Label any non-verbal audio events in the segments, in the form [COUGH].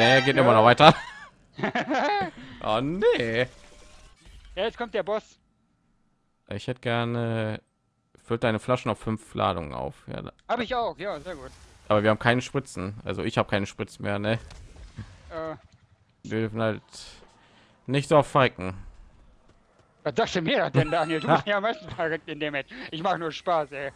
Nee, geht immer noch weiter. [LAUGHS] oh nee. Ja, jetzt kommt der Boss. Ich hätte gerne füllt deine Flaschen auf fünf Ladungen auf. Ja, Habe ich auch, ja, sehr gut. aber wir haben keine Spritzen. Also ich habe keine Spritzen mehr, ne? Äh, Wir dürfen halt nicht so fiken. was sagst du mir denn, Daniel? Du bist ja am meisten verrückt in dem Match. Ich mache nur Spaß, ey.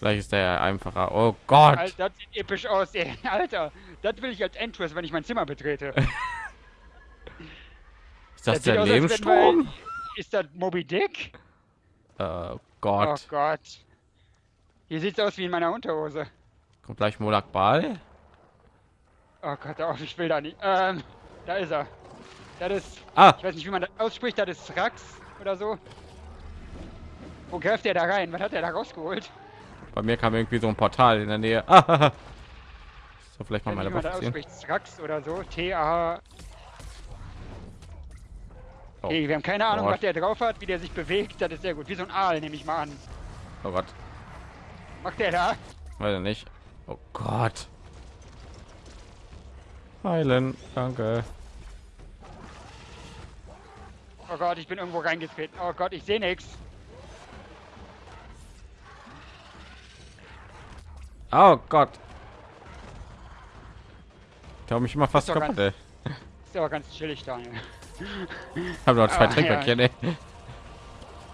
Vielleicht ist der einfacher. Oh Gott. Alter, das sieht episch aus, ey. [LAUGHS] Alter, das will ich als Endtwist, wenn ich mein Zimmer betrete. [LAUGHS] Ist das Das der Lebensstrom? Ist das Moby Dick? Oh Gott. Gott. Hier sieht's aus wie in meiner Unterhose. Kommt gleich Molag Ball. Oh Gott, auf, ich will da nicht. Ähm, da ist er. Das ist, Ah, ich weiß nicht, wie man das ausspricht, das ist Rax oder so. Wo greift der da rein? Was hat der da rausgeholt? Bei mir kam irgendwie so ein Portal in der Nähe. [LAUGHS] So vielleicht mal meine Waffe ziehen. oder so. T-A. Oh. Okay, wir haben keine Ahnung, Gott. was der drauf hat, wie der sich bewegt. Das ist sehr gut. Wie so ein Aal, nehme ich mal an. Oh Gott, Macht der da? weiß ich nicht. Oh Gott. Heilen, danke. Oh Gott, ich bin irgendwo reingetreten. Oh Gott, ich sehe nichts. Oh Gott. Ich habe mich immer fast Ist kaputt. Ey. Ist aber ganz chillig, Daniel. Ich habe noch zwei Ah, Trinkpäckchen. ey.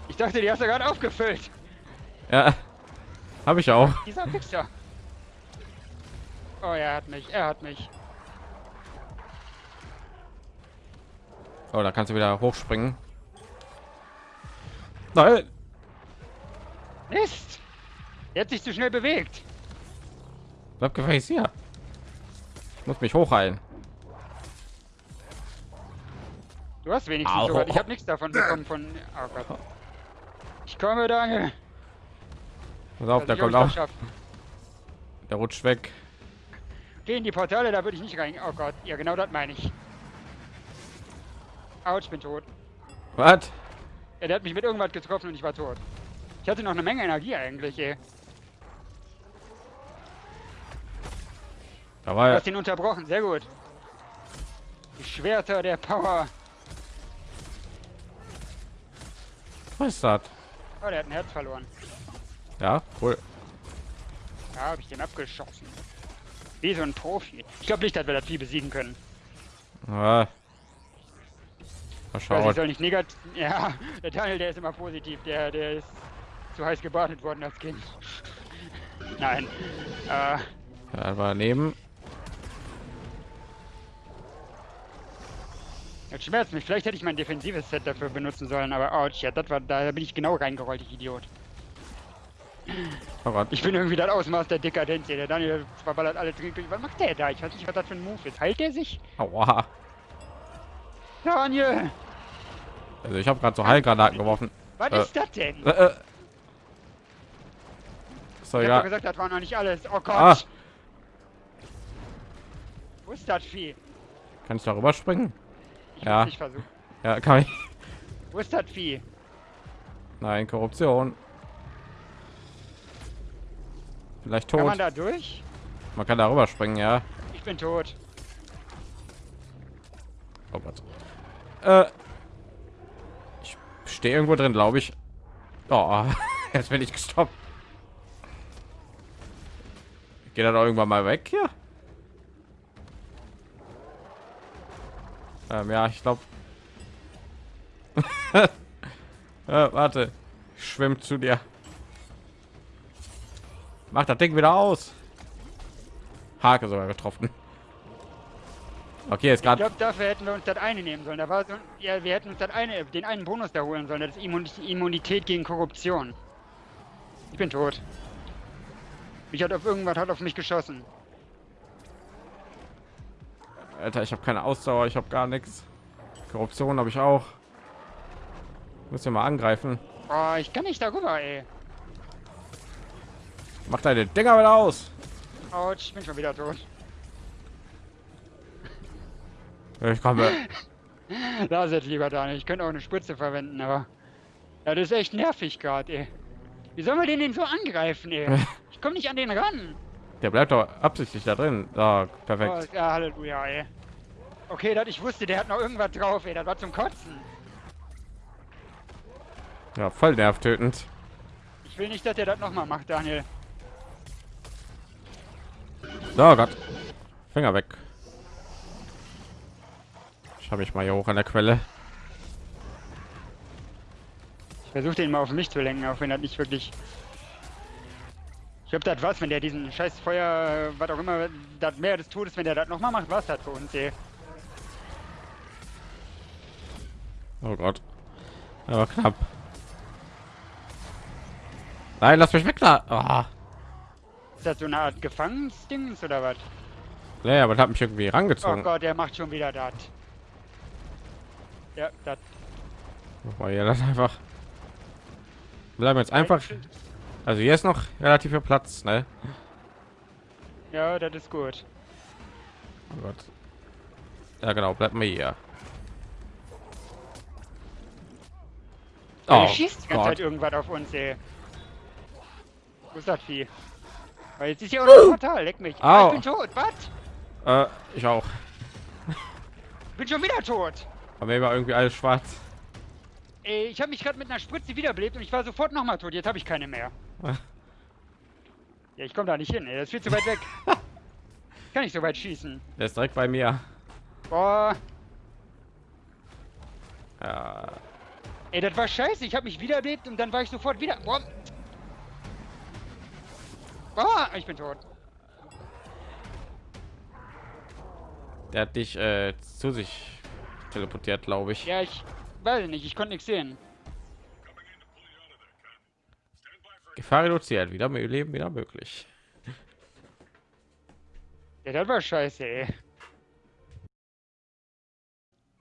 Ich dachte, die hast du gerade aufgefüllt. Ja, habe ich auch. Dieser Wichser. Oh, er hat mich. Er hat mich. Oh, da kannst du wieder hochspringen. Nein. Mist! Er hat sich zu schnell bewegt. Bleib gefälligst hier. Ich muss mich hochheilen. Du hast wenigstens Au. Ich habe nichts davon bekommen von. Oh Gott. Ich komme, Daniel. Pass auf, der kommt auch. Der rutscht weg. Geh in die Portale, da würde ich nicht rein. Oh Gott, ja genau das meine ich. Autsch, ich bin tot. Was? Ja, der hat mich mit irgendwas getroffen und ich war tot. Ich hatte noch eine Menge Energie eigentlich, ey. Da Du hast ihn unterbrochen, sehr gut. Die Schwerter der Power. Was ist das? Oh, der hat ein Herz verloren. Ja, cool. Da habe ich den abgeschossen. Wie so ein Profi. Ich glaube nicht, dass wir das Vieh besiegen können. Ja. Mal Ich weiß, ich schauen. soll nicht negativ. [LAUGHS] Ja, der Daniel, der ist immer positiv. Der, der ist zu heiß gebadet worden als Kind. [LAUGHS] Nein. Äh, Ja, war daneben. Jetzt schmerzt mich. Vielleicht hätte ich mein defensives Set dafür benutzen sollen, aber ouch, ja, das war, da bin ich genau reingerollt, ich Idiot. Oh. Ich bin irgendwie das Ausmaß der Dekadenz hier. Der Daniel verballert alle Trinkbilder. Was macht der da? Ich weiß nicht, was das für ein Move ist. Heilt der sich? Aua. Daniel! Also ich habe gerade so Heilgranaten geworfen. Was Äh. ist das denn? Äh, äh. So, Ich ja. gesagt, das war noch nicht alles. Oh Gott! Ah. Wo ist das Vieh? Kann ich darüber springen? Ich Ja. nicht versucht. Ja, kann ich. Wo ist das Vieh? Nein, Korruption. Vielleicht Kann tot. man da durch? Man kann darüber springen, ja. Ich bin tot. Oh Gott. Äh, ich stehe irgendwo drin, glaube ich. Oh, [LAUGHS] jetzt bin ich gestoppt. Geht er doch irgendwann mal weg hier? Ähm, ja, ich glaube. [LAUGHS] äh, warte, ich schwimm zu dir. Mach das Ding wieder aus. Hake sogar getroffen. Okay, Ich gerade glaube, dafür hätten wir uns das eine nehmen sollen. Da war so, ja, wir hätten uns das eine, den einen Bonus da holen sollen. Das ist Immun Immunität gegen Korruption. Ich bin tot. Mich hat auf irgendwas hat auf mich geschossen. Alter, ich habe keine Ausdauer, ich habe gar nichts. Korruption habe ich auch. Muss ja mal angreifen. Oh, ich kann nicht darüber, ey. Mach deine Dinger wieder aus. Autsch, ich bin schon wieder tot. Ich komme. [LAUGHS] Lass es lieber da Ich könnte auch eine Spritze verwenden, aber. Ja, das ist echt nervig gerade, ey. Wie sollen wir den denn so angreifen, ey? [LAUGHS] Ich komme nicht an den ran. Der bleibt doch absichtlich da drin. Da, Oh, perfekt. ja, Halleluja, ey. Okay, dat, ich wusste, der hat noch irgendwas drauf, ey. Das war zum Kotzen. Ja, voll nervtötend. Ich will nicht, dass der das nochmal macht, Daniel. So Gott. Finger weg. Ich habe mich mal hier hoch an der Quelle. Ich versuche den mal auf mich zu lenken, auch wenn das nicht wirklich... Ich glaube, das was, wenn der diesen scheiß Feuer, was auch immer, das Meer des Todes, wenn der das nochmal macht, was das für uns, ey. Oh Gott. Aber knapp. Nein, lass mich weg da. Ah. Ist das so eine Art Gefangensdings oder was? Nee, aber das hat mich irgendwie Oh rangezogen. Gott, der macht schon wieder das. Ja, das. War ja das einfach. Wir bleiben jetzt einfach. Also hier ist noch relativ viel Platz, ne? Ja, das ist gut. Oh Gott. Ja genau, bleibt mir hier. Oh, schießt die ganze Zeit Gott. irgendwas auf uns, ey. Wo ist das Vieh? Weil jetzt ist ja auch noch ein Portal, leck mich. Ah, ich bin tot, was? Äh, ich auch. Bin schon wieder tot. Aber mir war irgendwie alles schwarz. Ey, ich habe mich gerade mit einer Spritze wiederbelebt und ich war sofort nochmal tot. Jetzt habe ich keine mehr. Ja, ich komme da nicht hin, ey. Das ist viel zu weit weg. [LAUGHS] Kann nicht so weit schießen. Der ist direkt bei mir. Boah. Ja. Ey, das war scheiße. Ich habe mich wiederbelebt und dann war ich sofort wieder. Boah. Boah, ich bin tot. Der hat dich äh, zu sich teleportiert, glaube ich. Ja, ich weiß nicht. Ich konnte nichts sehen. Gefahr reduziert, wieder mehr Leben wieder möglich. Ja, das war scheiße, ey.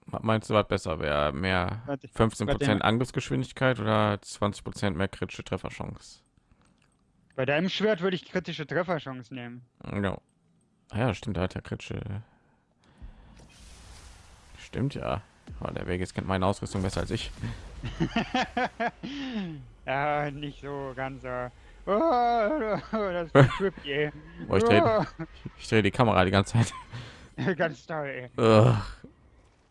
Meinst du, was besser wäre? Mehr Warte, 15 warte. Prozent Angriffsgeschwindigkeit oder 20 Prozent mehr kritische Trefferchance? Bei deinem Schwert würde ich kritische Trefferchance nehmen. Ja. Ah ja, stimmt, da hat er kritische. Stimmt ja. Oh, der Vegas kennt meine Ausrüstung besser als ich. [LAUGHS] [LAUGHS] ja, nicht so ganz so. Oh, [LAUGHS] das ist trippy. [LAUGHS] Oh, ich drehe [LAUGHS] ich dreh die Kamera die ganze Zeit. Oh, ganz toll, ey.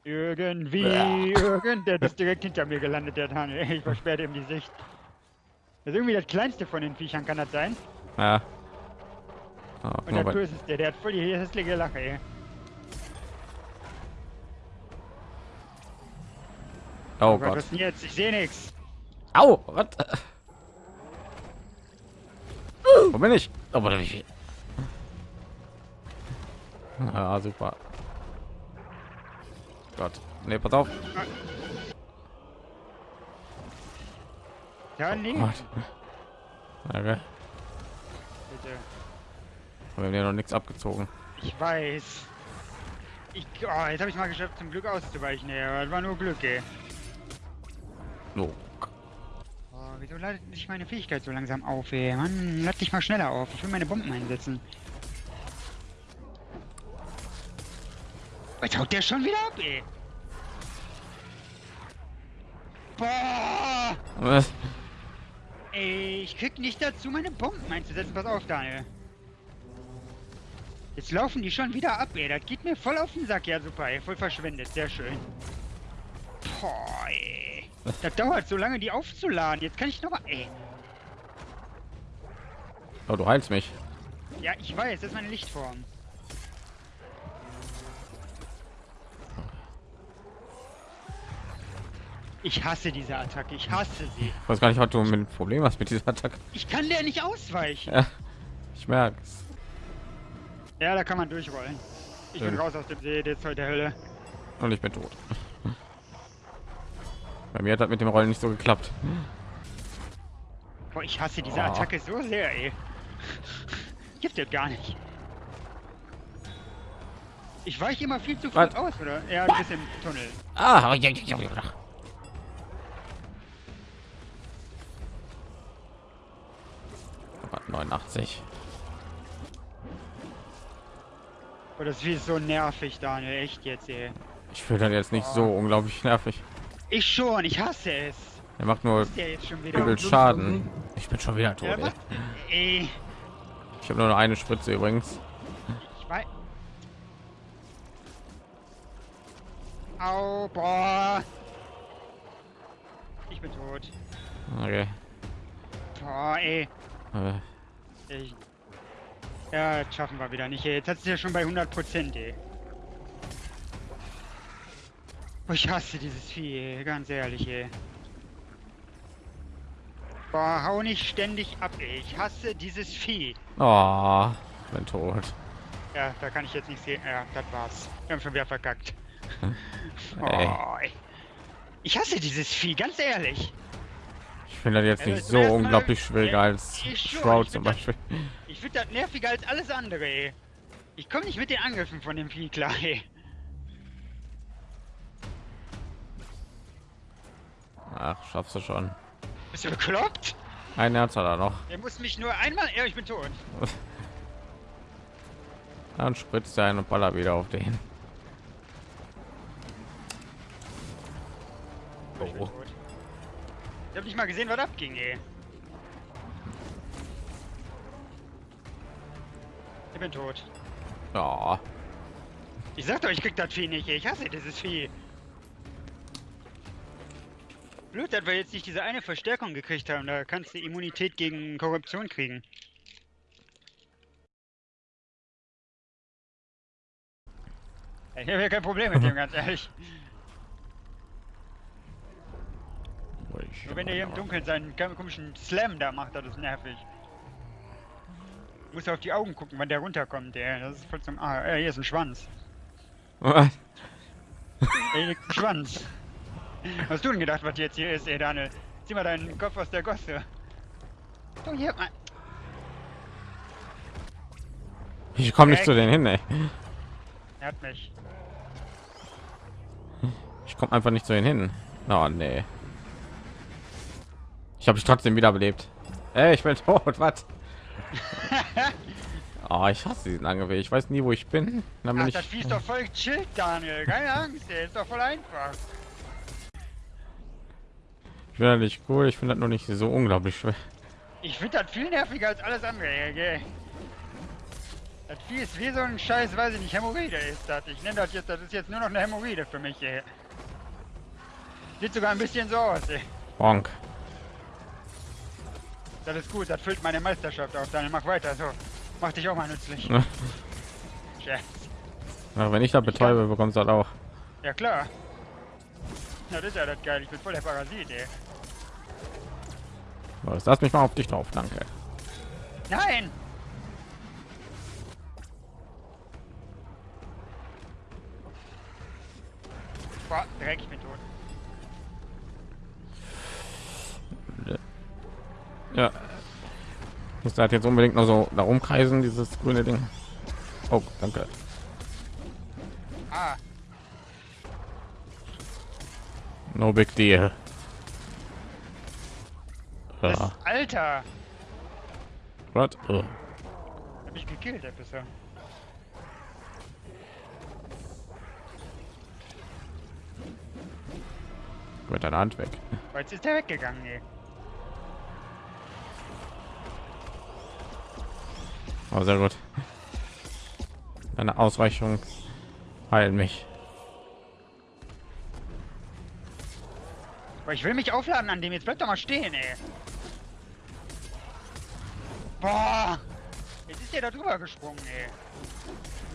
Irgendwie, irgend, der ist direkt hinter mir gelandet, der Tanne. Ich versperrte ihm die Sicht. Das ist irgendwie das kleinste von den Viechern, kann das sein? Ja. Oh, Und der es der, der hat voll die hässliche Lache, ey. oh was Gott. ist denn jetzt? Ich sehe nichts. Au! Was? Wo bin ich? Oh, wo bin ich? Ja, super. Gott. Nee, pass auf. Ja, nee. Gott. Okay. Bitte. Wir haben ja noch nichts abgezogen. Ich weiß. Ich, oh, jetzt habe ich mal geschafft, zum Glück auszuweichen. Aber das war nur Glück, ey. No. Wieso ladet sich meine Fähigkeit so langsam auf, ey? Mann, lad dich mal schneller auf. Ich will meine Bomben einsetzen. Jetzt haut der schon wieder ab, ey. Boah! Was? Ey, ich krieg nicht dazu, meine Bomben einzusetzen. Pass auf, Daniel. Jetzt laufen die schon wieder ab, ey. Das geht mir voll auf den Sack. Ja, super, ey. Voll verschwendet. Sehr schön. Boah, ey. Das dauert so lange, die aufzuladen. Jetzt kann ich noch mal... Ey. Oh, du heilst mich. Ja, ich weiß. Das ist meine Lichtform. Ich hasse diese Attacke. Ich hasse sie. Ich weiß gar nicht, was du mit dem Problem hast mit dieser Attacke. Ich kann der nicht ausweichen. Ja, ich merke. Ja, da kann man durchrollen. Ich bin Schön. raus aus dem See, der Zeug der Hölle. Und ich bin tot. Bei mir hat das mit dem Rollen nicht so geklappt. Boah, ich hasse diese Oh. Attacke so sehr, ey. Gibt es gar nicht. Ich weiche immer viel zu Was? aus, oder? Ja, bist im Tunnel. Ah, ja, ja, ja, ja. Oh, 89. Oh, das ist so nervig, Daniel. Echt jetzt, ey. Ich finde das jetzt nicht so unglaublich nervig. Ich schon, ich hasse es. Er macht nur Ist der jetzt schon wieder. übel Schaden. Ich bin schon wieder tot. Ey. Ey, Ich habe nur noch eine Spritze übrigens. ich weiß. Au, boah. Ich bin tot. Okay. Boah, ey. Äh, Ich, ja, das schaffen wir wieder nicht. Jetzt hat es ja schon bei 100 Prozent, ey. Boah, ich hasse dieses Vieh, ganz ehrlich, ey. Boah, hau nicht ständig ab, ey. Ich hasse dieses Vieh. Oh, bin tot. Ja, da kann ich jetzt nicht sehen. Ja, das war's. Wir haben schon wieder verkackt. [LAUGHS] Ey. Oh. Ich hasse dieses Vieh, ganz ehrlich. Ich finde das jetzt Also nicht so unglaublich schwieriger Ja, als Shroud zum find das- Beispiel. Ich finde das nerviger als alles andere, ey. Ich komme nicht mit den Angriffen von dem Vieh klar, ey. Ach, schaffst du schon. Bist du bekloppt? Ein Herz hat er noch. Er muss mich nur einmal... Ja, ich bin tot. [LAUGHS] Dann spritzt er einen und baller wieder auf den. Oh. Ich hab nicht mal gesehen, was abging, ey. Ich bin tot. Ja, Ich sag doch, ich krieg das Vieh nicht, ey. Ich hasse dieses Vieh. Blöd, dass wir jetzt nicht diese eine Verstärkung gekriegt haben. Da kannst du Immunität gegen Korruption kriegen. Ich habe ja kein Problem mit dem, [LAUGHS] ganz ehrlich. Nur wenn der hier im Dunkeln seinen komischen Slam da macht, das ist nervig. Muss auf die Augen gucken, wann der runterkommt, ey. Das ist voll zum... Ah, hier ist ein Schwanz. Was? Schwanz. Was hast du denn gedacht, was jetzt hier ist, ey, Daniel? Zieh mal deinen Kopf aus der Gosse. So, hier, mal. Ich komme nicht zu denen hin, ey. Er hat mich. Ich komme einfach nicht zu denen hin. Oh, nee. Ich habe mich trotzdem wiederbelebt. Ey, ich bin [LAUGHS] tot. Was? [LAUGHS] Oh, ich hasse diesen Angriff. Ich weiß nie, wo ich bin. Dann bin Ach, ich. das Vieh ist doch voll chillt, Daniel. Keine Angst, ey. Ist doch voll einfach. Ich finde das nicht cool. Ich finde das nur nicht so unglaublich schwer. Ich finde das viel nerviger als alles andere, gell? Das Vieh ist wie so ein Scheiß, weiß ich nicht, Hämorrhoide ist das. Ich nenne das jetzt, das ist jetzt nur noch eine Hämorrhoide für mich, ey. Sieht sogar ein bisschen so aus, ey. Bonk. Das ist gut, das füllt meine Meisterschaft auf. Daniel, mach weiter, so. Mach dich auch mal nützlich. [LAUGHS] Ja, wenn ich da betäube, bekommst du das auch. Ja, klar. Das ist ja das geil. Ich bin voll der Parasit, ey. Was? Lass mich mal auf dich drauf. Danke. Nein! Boah, Dreck, ich bin tot. Ja. Muss da jetzt unbedingt noch so darum kreisen, dieses grüne Ding. Oh, danke. Ah, No big deal. Ja. Alter! Was? Oh. Hab ich gekillt, der Pisser. Mit deiner Hand weg. Aber Jetzt ist der weggegangen, ey. Oh, sehr gut. Deine Ausweichung heilen mich. Aber ich will mich aufladen an dem. Jetzt bleib doch mal stehen, ey. Boah! Jetzt ist der da drüber gesprungen, ey.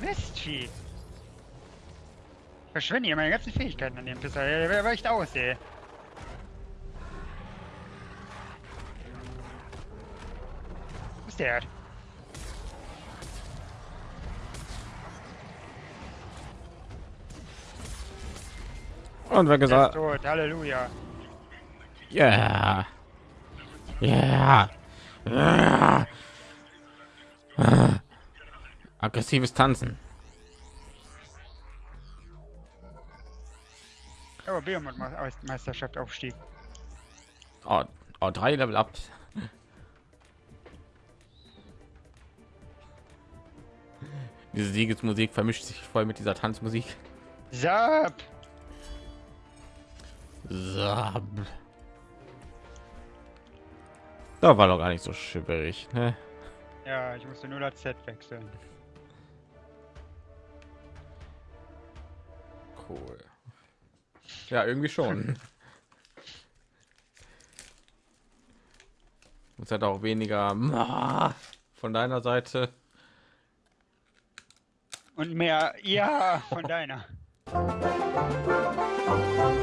Mistvieh. Ich verschwende hier meine ganzen Fähigkeiten an dem Pisser. Der weicht aus, ey. Wo ist der? Und wer gesagt, tot. Halleluja. Ja, ja. Aggressives Tanzen. Aber Behemoth Meisterschaft Aufstieg. Oh, oh, drei Level up. Diese Siegesmusik vermischt sich voll mit dieser Tanzmusik. Zap! Sab. Da war doch gar nicht so schwierig. Ne? Ja, ich musste nur das Z wechseln. Cool. Ja, irgendwie schon. [LAUGHS] Muss halt auch weniger ah, von deiner Seite. Und mehr, ja, von deiner. [LAUGHS]